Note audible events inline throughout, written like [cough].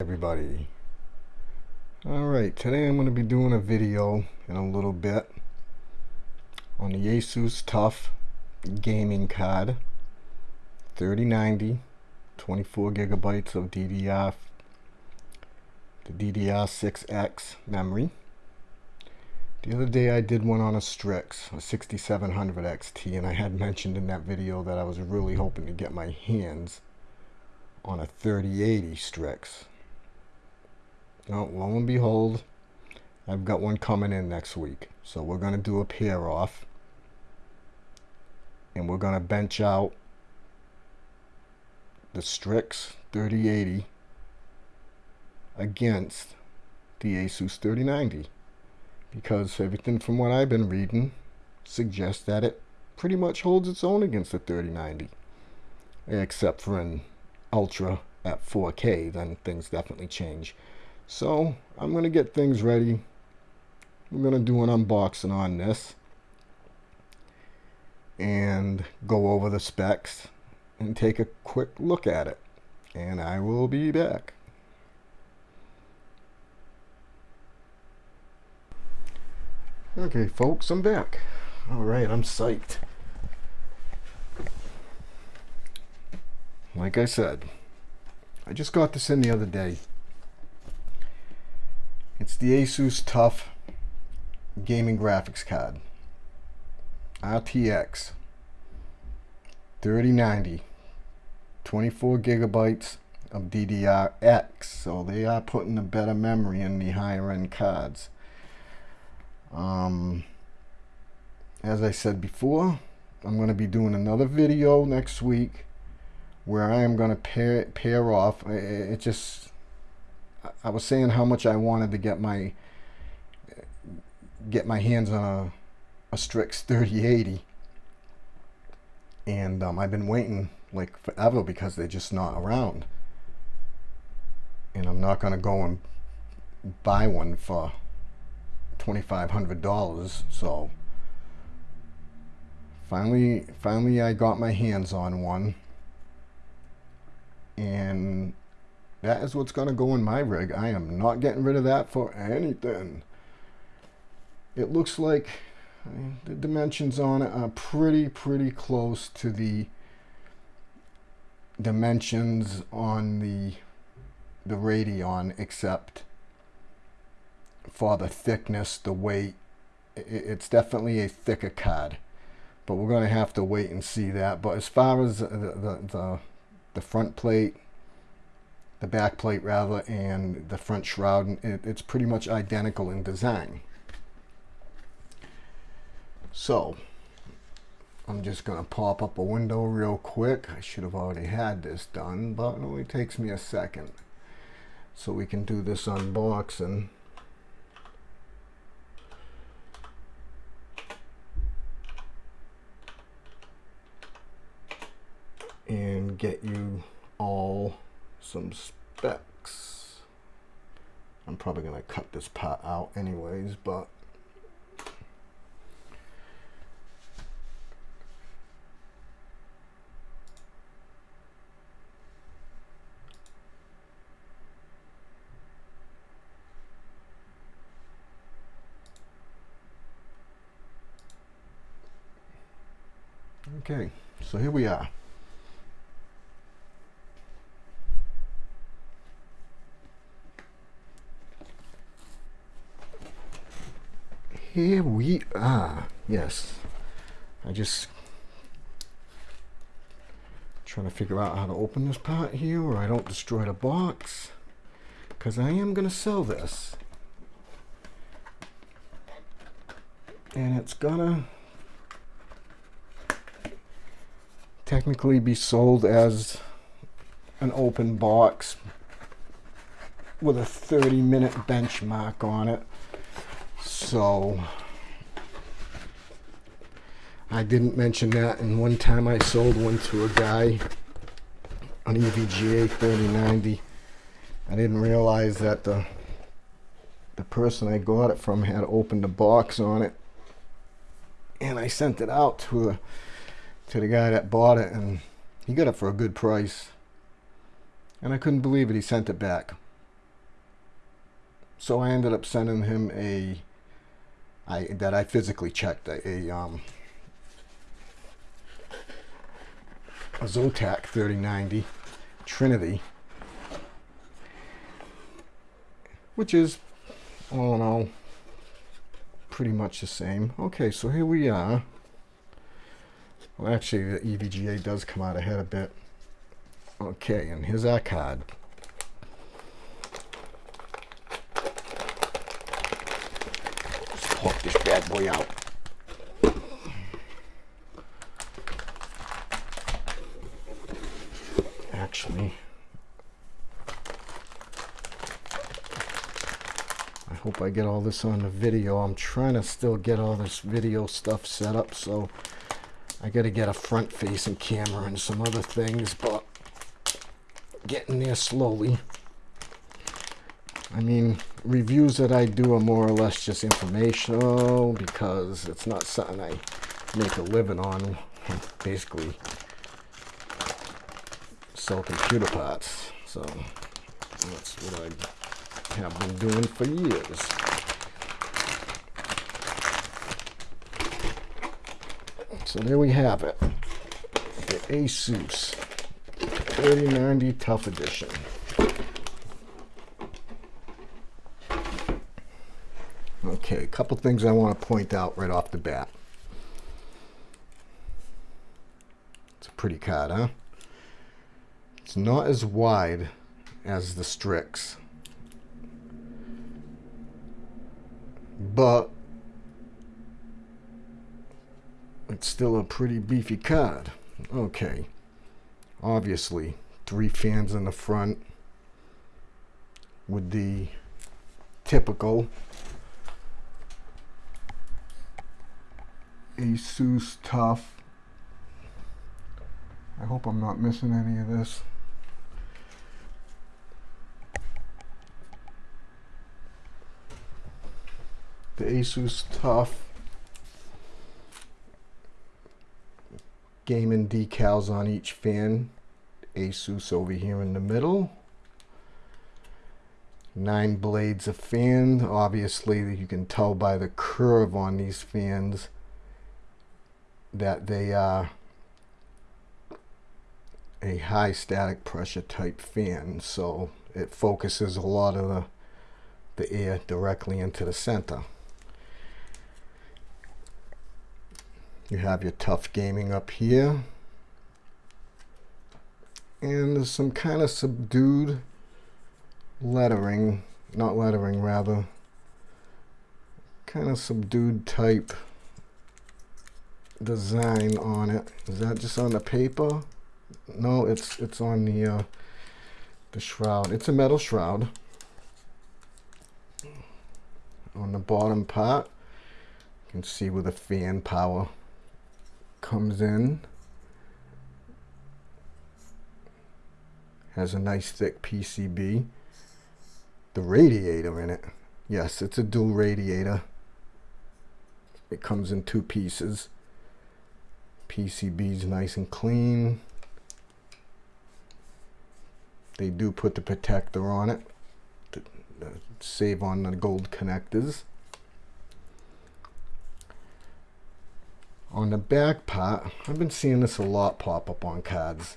everybody alright today I'm going to be doing a video in a little bit on the Asus TUF gaming card 3090 24 gigabytes of DDR the DDR6X memory the other day I did one on a Strix a 6700 XT and I had mentioned in that video that I was really hoping to get my hands on a 3080 Strix. Oh, lo and behold, I've got one coming in next week. So we're going to do a pair off. And we're going to bench out the Strix 3080 against the Asus 3090. Because everything from what I've been reading suggests that it pretty much holds its own against the 3090. Except for an ultra at 4K, then things definitely change. So I'm going to get things ready. We're going to do an unboxing on this and go over the specs and take a quick look at it. And I will be back. Okay, folks, I'm back. All right, I'm psyched. like I said, I just got this in the other day. It's the Asus TUF gaming graphics card. RTX 3090 24 gigabytes of DDR-X so they are putting a better memory in the higher end cards um, as I said before I'm going to be doing another video next week where I am going to pair pair off. It, it just, I was saying how much I wanted to get my get my hands on a, a Strix 3080, and um, I've been waiting like forever because they're just not around, and I'm not going to go and buy one for $2,500. So finally, finally, I got my hands on one and that is what's going to go in my rig. I am not getting rid of that for anything. It looks like the dimensions on it are pretty, pretty close to the dimensions on the the Radeon, except for the thickness, the weight. It's definitely a thicker card, but we're going to have to wait and see that. But as far as the, the, the the front plate, the back plate rather, and the front shroud. It, it's pretty much identical in design. So, I'm just going to pop up a window real quick. I should have already had this done, but it only takes me a second. So we can do this unboxing. and get you some specs. I'm probably going to cut this part out anyways, but Okay, so here we are. Here we are. Yes. I just trying to figure out how to open this part here where I don't destroy the box. Because I am going to sell this. And it's gonna technically be sold as an open box with a 30 minute benchmark on it. So I didn't mention that. And one time I sold one to a guy, an EVGA 3090. I didn't realize that the the person I got it from had opened a box on it. And I sent it out to to the guy that bought it and he got it for a good price. And I couldn't believe it. He sent it back. so I ended up sending him a I that I physically checked a, a um a Zotac 3090 Trinity which is all in all pretty much the same. Okay so here we are. Well actually the EVGA does come out ahead a bit. Okay and here's our card pop this bad boy out. Actually, I hope I get all this on the video. I'm trying to still get all this video stuff set up, so I got to get a front-facing camera and some other things, but getting there slowly. I mean, reviews that I do are more or less just informational because it's not something I make a living on. Basically, sell computer parts. So that's what I have been doing for years. So there we have it. The Asus 3090 TUF Edition. Okay, a couple things I want to point out right off the bat. It's a pretty card, huh? It's not as wide as the Strix. But it's still a pretty beefy card. Okay. Obviously, three fans in the front with the typical Asus TUF. I hope I'm not missing any of this. The Asus TUF gaming decals on each fan. Asus over here in the middle. Nine blades of fan. Obviously, you can tell by the curve on these fans that they are a high static pressure type fan so it focuses a lot of the, the air directly into the center. You have your TUF gaming up here. And there's some kind of subdued lettering not lettering rather kind of subdued type design on it. Is that just on the paper? No, it's it's on the uh, the shroud. It's a metal shroud. On the bottom part, you can see where the fan power comes in. Has a nice thick PCB. The radiator in it. Yes, it's a dual radiator. It comes in two pieces. PCB's nice and clean. They do put the protector on it to save on the gold connectors. On the back part, I've been seeing this a lot pop up on cards.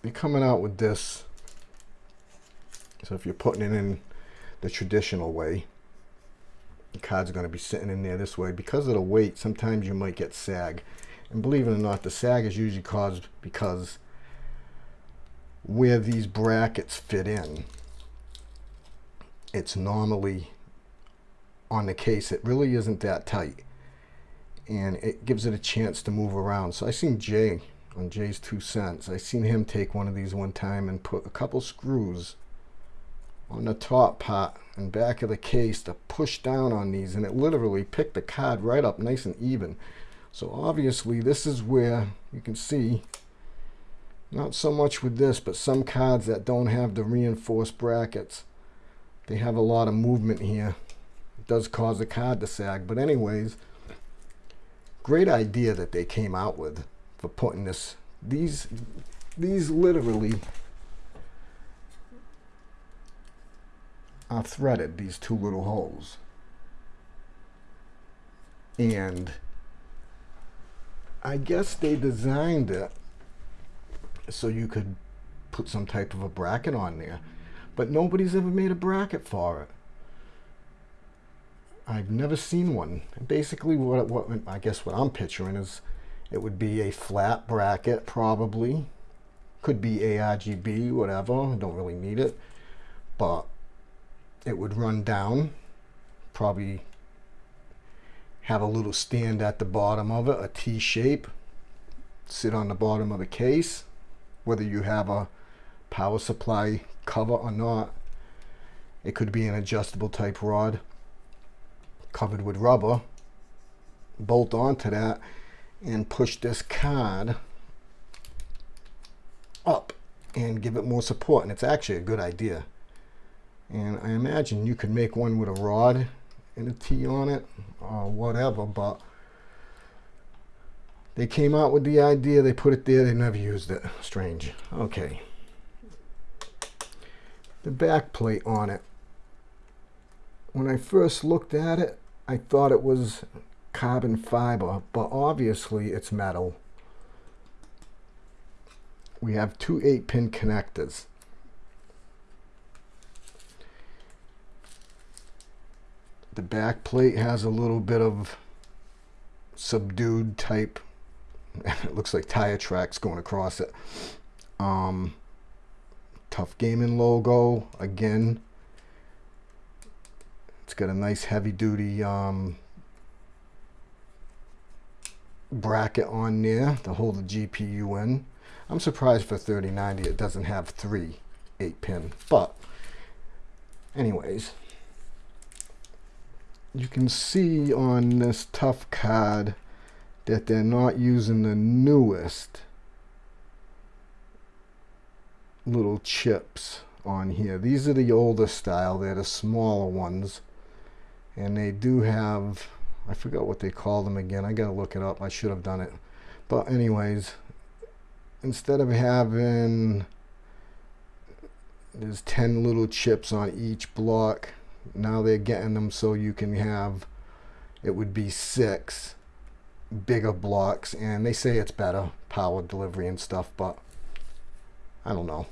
They're coming out with this. So if you're putting it in the traditional way, the card's are going to be sitting in there this way. Because of the weight, sometimes you might get sag. And believe it or not, the sag is usually caused because where these brackets fit in, it's normally on the case. It really isn't that tight. And it gives it a chance to move around. So I seen Jay on JayzTwoCents. I seen him take one of these one time and put a couple screws on the top part and back of the case to push down on these and it literally picked the card right up nice and even. So obviously this is where you can see not so much with this but some cards that don't have the reinforced brackets they have a lot of movement here. It does cause the card to sag but anyways great idea that they came out with for putting this these these literally are threaded, these two little holes. And I guess they designed it so you could put some type of a bracket on there. But nobody's ever made a bracket for it. I've never seen one. Basically, what, what I guess what I'm picturing is it would be a flat bracket, probably. Could be ARGB, whatever. Don't really need it. But it would run down. Probably have a little stand at the bottom of it, a T shape. Sit on the bottom of the case. Whether you have a power supply cover or not. It could be an adjustable type rod covered with rubber. Bolt onto that and push this card up and give it more support. And it's actually a good idea. And I imagine you could make one with a rod and a T on it or whatever, but they came out with the idea, they put it there, they never used it. Strange. Okay the back plate on it. When I first looked at it, I thought it was carbon fiber, but obviously it's metal. We have two 8-pin connectors. The back plate has a little bit of subdued type, [laughs] it looks like tire tracks going across it. Um, TUF Gaming logo again. It's got a nice heavy duty um, bracket on there to hold the GPU in. I'm surprised for 3090 it doesn't have three 8 pin but anyways you can see on this TUF card that they're not using the newest little chips on here. These are the older style. They're the smaller ones. And they do have, I forgot what they call them again. I got to look it up. I should have done it. But anyways, instead of having, there's 10 little chips on each block. Now they're getting them so you can have, it would be six bigger blocks. And they say it's better, power delivery and stuff. But I don't know.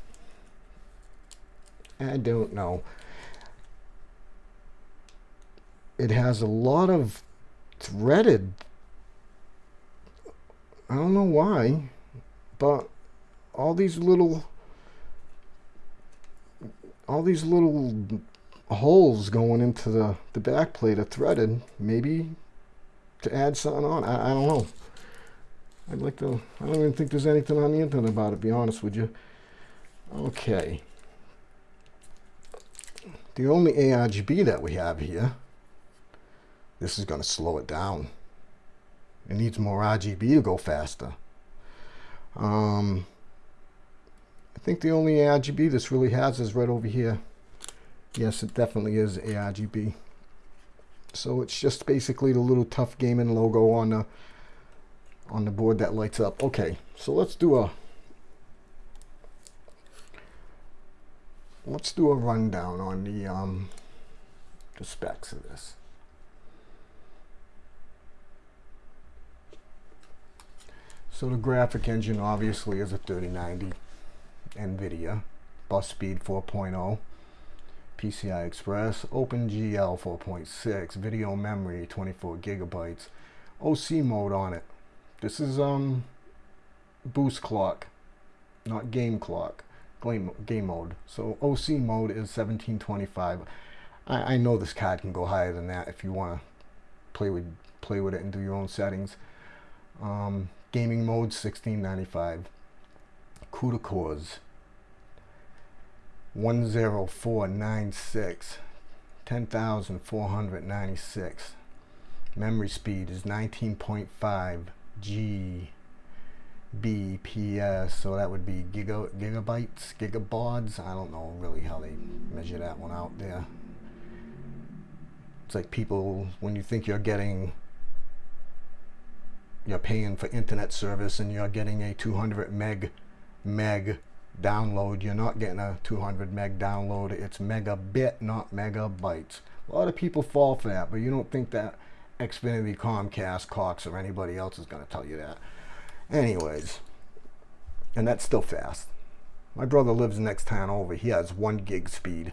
I don't know. It has a lot of threaded. I don't know why, but all these little all these little holes going into the, the back plate are threaded. Maybe to add something on. I, I don't know. I'd like to, I don't even think there's anything on the internet about it, be honest with you. Okay. The only ARGB that we have here, this is going to slow it down. It needs more RGB to go faster. Um, I think the only RGB this really has is right over here. Yes, it definitely is ARGB. So it's just basically the little TUF gaming logo on the on the board that lights up. Okay, so let's do a let's do a rundown on the um, the specs of this. So the graphic engine obviously is a 3090 NVIDIA, bus speed 4.0, PCI Express, OpenGL 4.6, video memory 24 gigabytes, OC mode on it. This is um boost clock, not game clock game, game mode. So OC mode is 1725. I, I know this card can go higher than that if you want to play with play with it and do your own settings. Um, gaming mode 1695. CUDA cores 10496 10496 memory speed is 19.5 gbps so that would be giga, gigabytes, gigabaud. I don't know really how they measure that one out there. It's like people, when you think you're getting, you're paying for internet service and you're getting a 200 meg, meg download. You're not getting a 200 meg download. It's megabit, not megabytes. A lot of people fall for that, but you don't think that Xfinity, Comcast, Cox, or anybody else is going to tell you that. Anyways, and that's still fast. My brother lives next town over. He has one gig speed.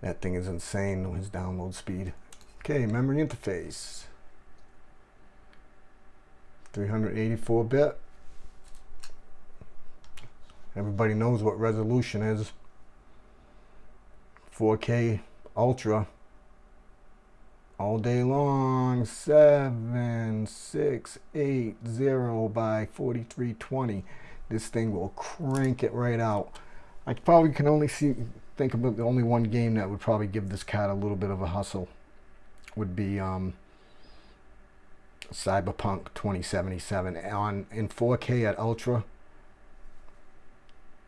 That thing is insane, his download speed. Okay, memory interface. 384 bit. Everybody knows what resolution is. 4K Ultra. All day long. 7680 by 4320. This thing will crank it right out. I probably can only see think about the only one game that would probably give this cat a little bit of a hustle would be um, Cyberpunk 2077 on in 4K at Ultra.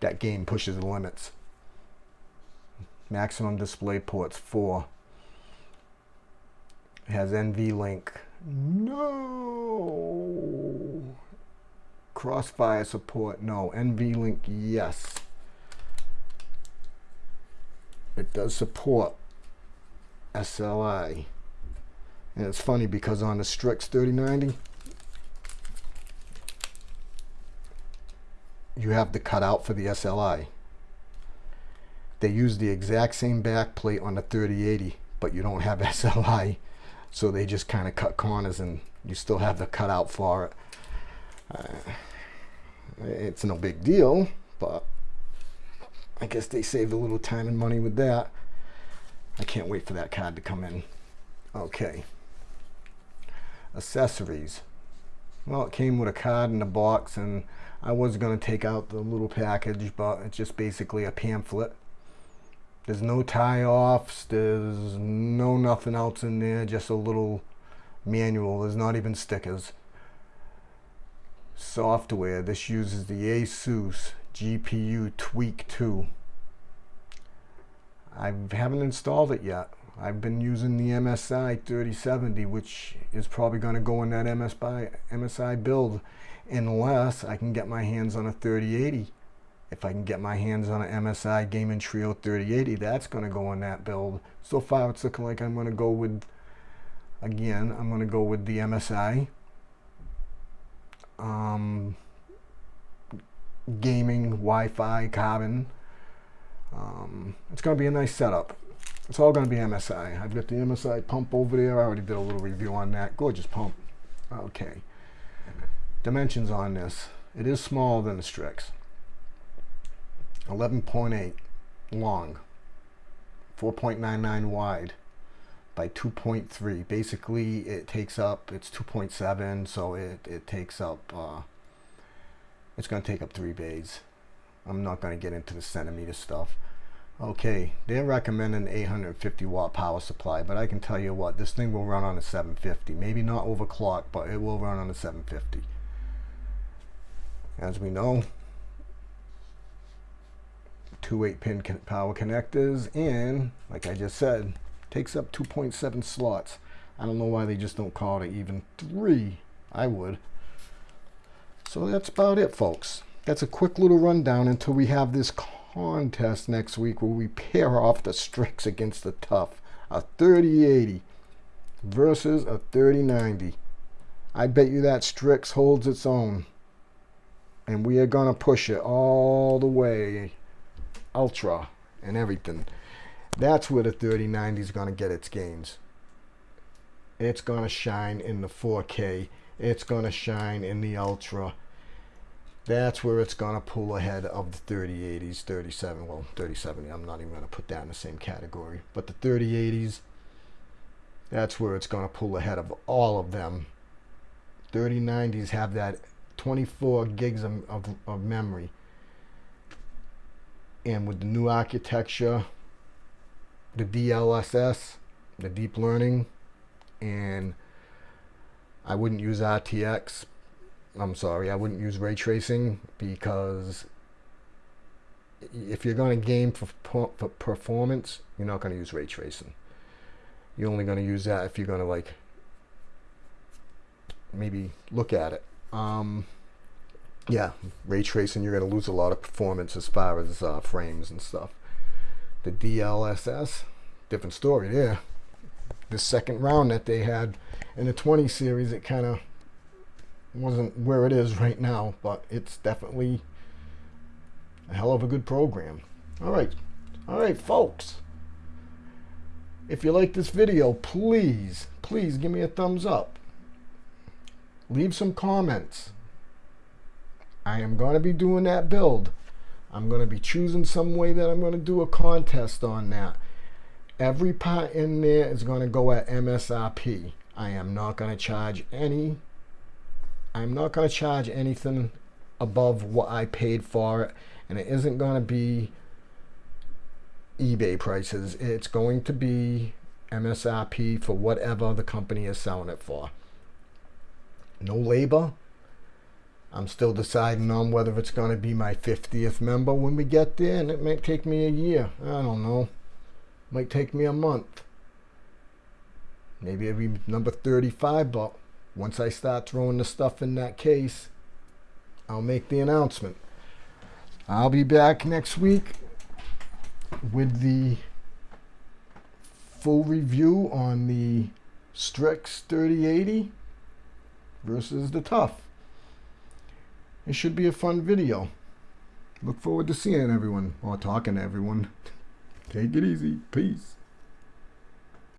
That game pushes the limits. Maximum display ports 4. It has NVLink. No. Crossfire support. No. NVLink. Yes. It does support SLI. And it's funny because on the Strix 3090, you have the cutout for the SLI. They use the exact same back plate on the 3080, but you don't have [laughs] SLI. So they just kind of cut corners and you still have the cutout for it. Uh, it's no big deal, but I guess they saved a little time and money with that. I can't wait for that card to come in. Okay. Accessories. Well, it came with a card in the box and I was going to take out the little package, but it's just basically a pamphlet. There's no tie-offs. There's no nothing else in there. Just a little manual. There's not even stickers. Software. This uses the ASUS GPU Tweak 2. I haven't installed it yet. I've been using the MSI 3070, which is probably going to go in that MSI, MSI build unless I can get my hands on a 3080. If I can get my hands on an MSI Gaming Trio 3080, that's going to go in that build. So far, it's looking like I'm going to go with, again, I'm going to go with the MSI. Um, gaming Wi-Fi Carbon. Um, it's going to be a nice setup. It's all going to be MSI. I've got the MSI pump over there. I already did a little review on that. Gorgeous pump. Okay. Dimensions on this. It is smaller than the Strix. 11.8 long. 4.99 wide by 2.3. Basically, it takes up, it's 2.7, so it, it takes up, uh, it's going to take up three bays. I'm not going to get into the centimeter stuff. Okay, they're recommending 850 watt power supply, but I can tell you what, this thing will run on a 750. Maybe not overclock, but it will run on a 750. As we know, two 8 pin power connectors, and like I just said, takes up 2.7 slots. I don't know why they just don't call it even three. I would. So that's about it, folks. That's a quick little rundown until we have this contest next week where we pair off the Strix against the TUF. A 3080 versus a 3090. I bet you that Strix holds its own. And we are going to push it all the way. Ultra and everything. That's where the 3090 is going to get its gains. It's going to shine in the 4K. It's going to shine in the Ultra that's where it's going to pull ahead of the 3080s, 37, well, 3070, I'm not even going to put that in the same category. But the 3080s, that's where it's going to pull ahead of all of them. 3090s have that 24 gigs of, of, of memory. And with the new architecture, the DLSS, the deep learning, and I wouldn't use RTX I'm sorry, I wouldn't use ray tracing because if you're going to game for, for performance, you're not going to use ray tracing. You're only going to use that if you're going to like maybe look at it. Um, yeah, ray tracing, you're going to lose a lot of performance as far as uh, frames and stuff. The DLSS, different story there. The second round that they had in the 20 series, it kind of wasn't where it is [laughs] right now, but it's definitely a hell of a good program. All right, all right, folks. If you like this video, please, please give me a thumbs up. Leave some comments. I am going to be doing that build. I'm going to be choosing some way that I'm going to do a contest on that. Every part in there is going to go at MSRP. I am not going to charge any. I'm not going to charge anything above what I paid for it. And it isn't going to be eBay prices. It's going to be MSRP for whatever the company is selling it for. No labor, I'm still deciding on whether it's going to be my 50th member when we get there, and it might take me a year. I don't know. Might take me a month. Maybe it'll be number 35, but once I start throwing the stuff in that case, I'll make the announcement. I'll be back next week with the full review on the Strix 3080 versus the TUF. It should be a fun video. Look forward to seeing everyone or talking to everyone. [laughs] Take it easy. Peace.